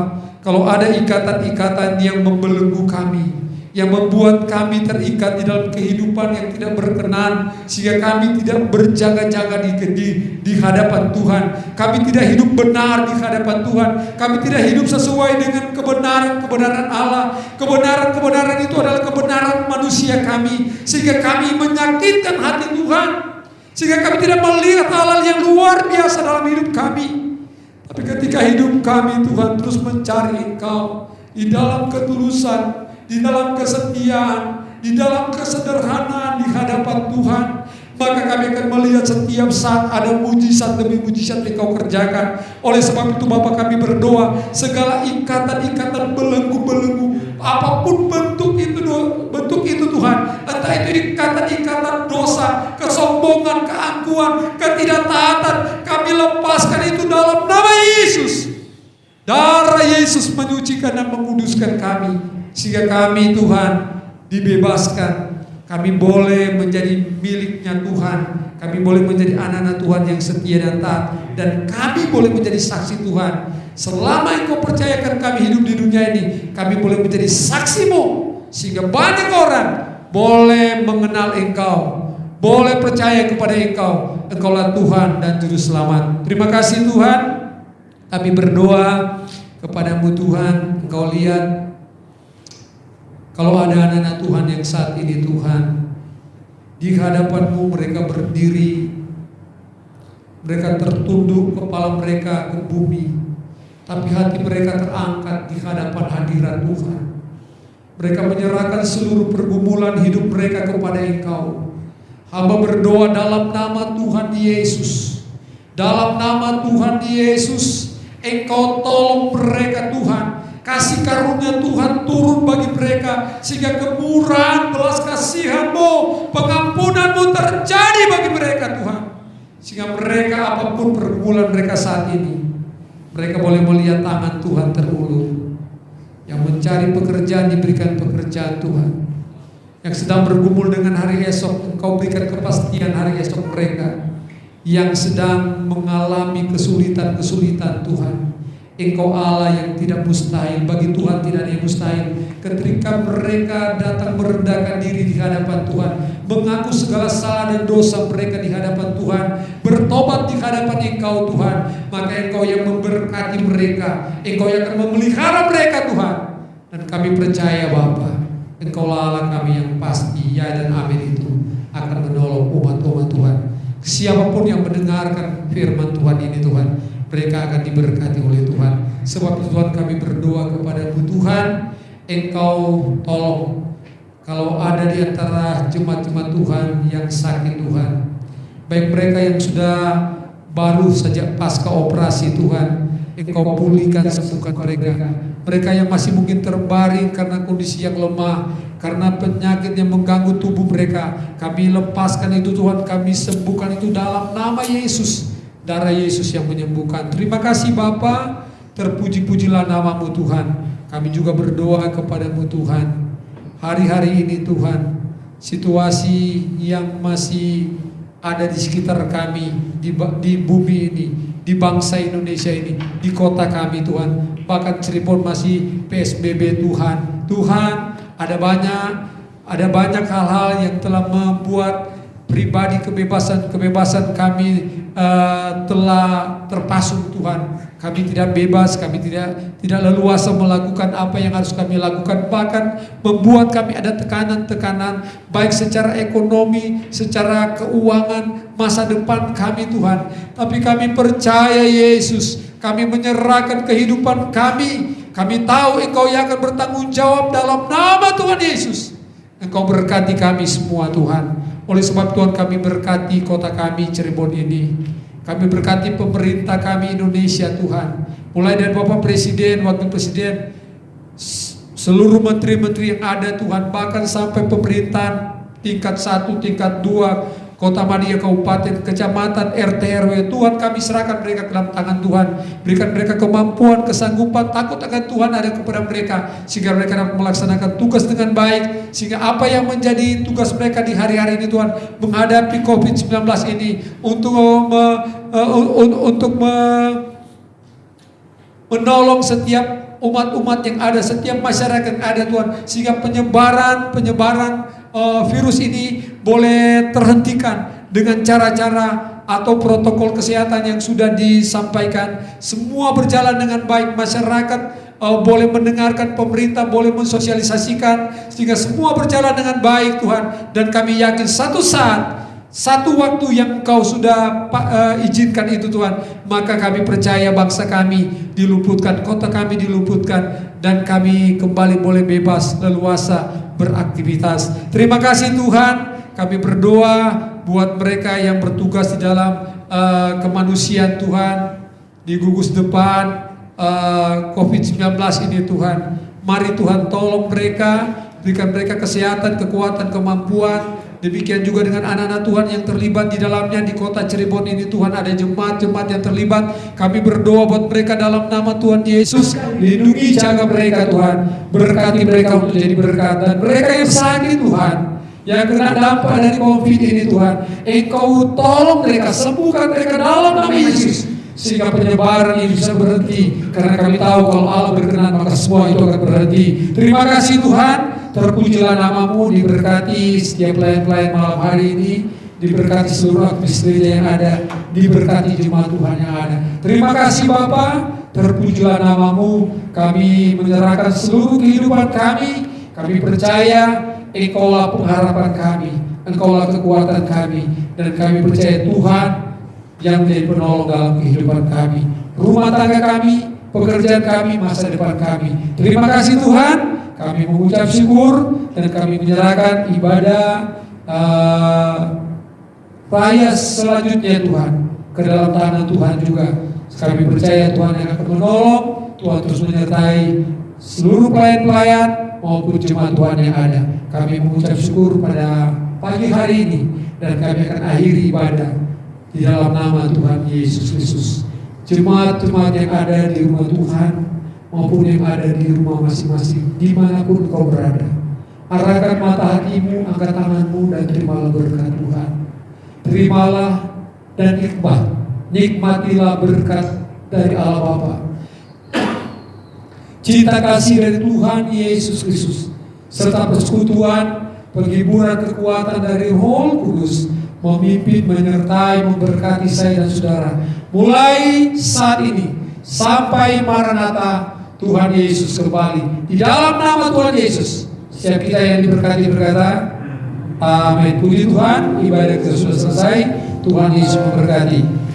kalau ada ikatan-ikatan yang membelenggu kami, yang membuat kami terikat di dalam kehidupan yang tidak berkenan, sehingga kami tidak berjaga-jaga di, di, di hadapan Tuhan. Kami tidak hidup benar di hadapan Tuhan. Kami tidak hidup sesuai dengan kebenaran-kebenaran Allah. Kebenaran-kebenaran itu adalah kebenaran manusia kami, sehingga kami menyakitkan hati Tuhan. Sehingga kami tidak melihat hal-hal yang luar biasa dalam hidup kami. Tapi ketika hidup kami Tuhan terus mencari Engkau di dalam ketulusan, di dalam kesetiaan, di dalam kesederhanaan di hadapan Tuhan, maka kami akan melihat setiap saat ada mujizat demi mujizat yang kau kerjakan. Oleh sebab itu Bapak kami berdoa, segala ikatan-ikatan belenggu-belenggu, apa pun bentuk itu bentuk itu Tuhan, entah itu ikatan-ikatan dosa, kesombongan, keangkuhan, ketidaktaatan, kami lepaskan itu dalam nama Yesus. Darah Yesus menyucikan dan menguduskan kami, sehingga kami Tuhan dibebaskan kami boleh menjadi miliknya Tuhan. Kami boleh menjadi anak-anak Tuhan yang setia dan taat. Dan kami boleh menjadi saksi Tuhan. Selama engkau percayakan kami hidup di dunia ini. Kami boleh menjadi saksimu. Sehingga banyak orang boleh mengenal engkau. Boleh percaya kepada engkau. Engkaulah Tuhan dan Juru Selamat. Terima kasih Tuhan. Kami berdoa kepadamu Tuhan. Engkau lihat kalau ada anak-anak Tuhan yang saat ini Tuhan di hadapanmu mereka berdiri, mereka tertunduk kepala mereka ke bumi, tapi hati mereka terangkat di hadapan hadirat Tuhan. Mereka menyerahkan seluruh pergumulan hidup mereka kepada Engkau. Hamba berdoa dalam nama Tuhan Yesus. Dalam nama Tuhan Yesus, Engkau tolong mereka Tuhan Kasih karunia Tuhan turun bagi mereka sehingga kemurahan belas kasihanmu, pengampunanmu terjadi bagi mereka Tuhan. Sehingga mereka apa pun pergumulan mereka saat ini, mereka boleh melihat tangan Tuhan terulur. Yang mencari pekerjaan diberikan pekerjaan Tuhan. Yang sedang bergumul dengan hari esok, engkau berikan kepastian hari esok mereka. Yang sedang mengalami kesulitan-kesulitan Tuhan Engkau Allah yang tidak mustahil Bagi Tuhan tidak ada yang mustahil. Ketika mereka datang merendahkan diri di hadapan Tuhan Mengaku segala salah dan dosa mereka di hadapan Tuhan Bertobat di hadapan Engkau Tuhan Maka Engkau yang memberkati mereka. Engkau yang akan memelihara mereka Tuhan. Dan kami percaya Bapa Engkau Allah kami yang pasti Ya dan amin itu Akan menolong umat-umat Tuhan. Siapa pun yang mendengarkan firman Tuhan ini Tuhan, mereka akan diberkati oleh Tuhan. Sebab itu Tuhan kami berdoa kepada Tuhan, Engkau tolong kalau ada di antara jemaat-jemaat Tuhan yang sakit Tuhan, baik mereka yang sudah baru saja pasca operasi Tuhan, Engkau pulihkan sembuhkan mereka. Mereka yang masih mungkin terbaring karena kondisi yang lemah, karena penyakit yang mengganggu tubuh mereka, kami lepaskan itu Tuhan, kami sembuhkan itu dalam nama Yesus. Darah Yesus yang menyembuhkan. Terima kasih Bapa, terpuji-pujilah namamu Tuhan. Kami juga berdoa kepadamu Tuhan. Hari-hari ini Tuhan, situasi yang masih ada di sekitar kami, di, di bumi ini, di bangsa Indonesia ini, di kota kami Tuhan. Bahkan Cirebon masih PSBB Tuhan. Tuhan, ada banyak ada banyak hal-hal yang telah membuat pribadi kebebasan-kebebasan kami uh, telah terpasung Tuhan. Kami tidak bebas, kami tidak tidak leluasa melakukan apa yang harus kami lakukan. Bahkan membuat kami ada tekanan-tekanan baik secara ekonomi, secara keuangan, masa depan kami Tuhan. Tapi kami percaya Yesus, kami menyerahkan kehidupan kami. Kami tahu Engkau yang akan bertanggung jawab dalam nama Tuhan Yesus. Engkau berkati kami semua Tuhan. Oleh sebab Tuhan kami berkati kota kami Cirebon ini. Kami berkati pemerintah kami Indonesia Tuhan. Mulai dari Bapak Presiden, Wakil Presiden, seluruh menteri-menteri yang ada Tuhan, bahkan sampai pemerintahan tingkat satu, tingkat dua, Kota Madia, Kabupaten, Kecamatan, RT RW, Tuhan kami serahkan mereka ke dalam tangan Tuhan. Berikan mereka kemampuan, kesanggupan, takut akan Tuhan ada kepada mereka. Sehingga mereka dapat melaksanakan tugas dengan baik. Sehingga apa yang menjadi tugas mereka di hari-hari ini Tuhan. Menghadapi COVID-19 ini. Untuk me, uh, untuk me, menolong setiap umat-umat yang ada, setiap masyarakat yang ada Tuhan. Sehingga penyebaran, penyebaran uh, virus ini boleh terhentikan dengan cara-cara atau protokol kesehatan yang sudah disampaikan. Semua berjalan dengan baik, masyarakat uh, boleh mendengarkan pemerintah, boleh mensosialisasikan sehingga semua berjalan dengan baik Tuhan. Dan kami yakin satu saat satu waktu yang Engkau sudah uh, izinkan itu Tuhan, maka kami percaya bangsa kami diluputkan, kota kami diluputkan, dan kami kembali boleh bebas, leluasa beraktivitas. Terima kasih Tuhan, kami berdoa buat mereka yang bertugas di dalam uh, kemanusiaan Tuhan, di gugus depan uh, COVID-19 ini Tuhan. Mari Tuhan tolong mereka, berikan mereka kesehatan, kekuatan, kemampuan, Demikian juga dengan anak-anak Tuhan yang terlibat di dalamnya di kota Cirebon ini Tuhan ada jemaat-jemaat yang terlibat. Kami berdoa buat mereka dalam nama Tuhan Yesus. Lindungi jaga mereka Tuhan. Berkati mereka untuk jadi berkat. Dan mereka yang sakit Tuhan. Yang kena dampak dari COVID ini Tuhan. Engkau tolong mereka. Sembuhkan mereka dalam nama Yesus. Sehingga penyebaran ini bisa berhenti. Karena kami tahu kalau Allah berkenan maka semua itu akan berhenti. Terima kasih Tuhan. Terpujilah namamu, diberkati setiap pelayan-pelayan malam hari ini, diberkati seluruh aktivis yang ada, diberkati jemaat Tuhan yang ada. Terima kasih Bapak, terpujilah namamu, kami menyerahkan seluruh kehidupan kami, kami percaya Engkaulah pengharapan kami, Engkaulah kekuatan kami, dan kami percaya Tuhan yang menjadi penolong dalam kehidupan kami. Rumah tangga kami, pekerjaan kami, masa depan kami. Terima kasih Tuhan. Kami mengucap syukur dan kami menyerahkan ibadah uh, raya selanjutnya Tuhan ke dalam tangan Tuhan juga. Kami percaya Tuhan yang akan menolong, Tuhan terus menyertai seluruh pelayan-pelayan maupun jemaat Tuhan yang ada. Kami mengucap syukur pada pagi hari ini dan kami akan akhiri ibadah di dalam nama Tuhan Yesus Kristus. Jemaat-jemaat yang ada di rumah Tuhan, maupun yang ada di rumah masing-masing, di mana pun kau berada. Arahkan mata hatimu, angkat tanganmu, dan terimalah berkat Tuhan. Terimalah dan nikmat, nikmatilah berkat dari Allah Bapa. Cinta kasih dari Tuhan Yesus Kristus, serta persekutuan, penghiburan kekuatan dari Roh Kudus, memimpin, menyertai, memberkati saya dan saudara. Mulai saat ini, sampai Maranatha, Tuhan Yesus kembali. Di dalam nama Tuhan Yesus. Siap kita yang diberkati berkata, Amin. Puji Tuhan, ibadah kita sudah selesai. Tuhan Yesus memberkati.